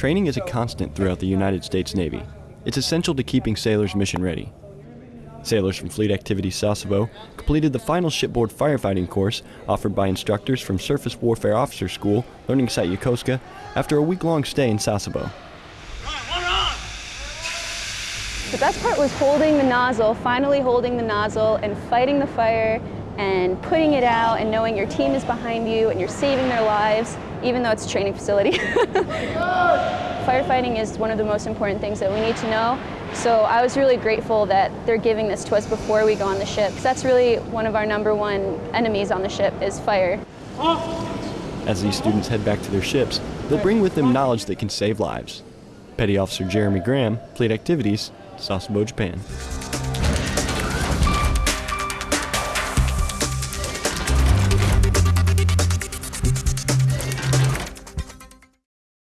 Training is a constant throughout the United States Navy. It's essential to keeping sailors mission ready. Sailors from Fleet Activity Sasebo completed the final shipboard firefighting course offered by instructors from Surface Warfare Officer School, Learning Site Yokosuka, after a week-long stay in Sasebo. The best part was holding the nozzle, finally holding the nozzle and fighting the fire and putting it out and knowing your team is behind you and you're saving their lives, even though it's a training facility. Firefighting is one of the most important things that we need to know. So I was really grateful that they're giving this to us before we go on the ship. That's really one of our number one enemies on the ship is fire. As these students head back to their ships, they'll bring with them knowledge that can save lives. Petty Officer Jeremy Graham, Fleet Activities, Sasebo, Japan.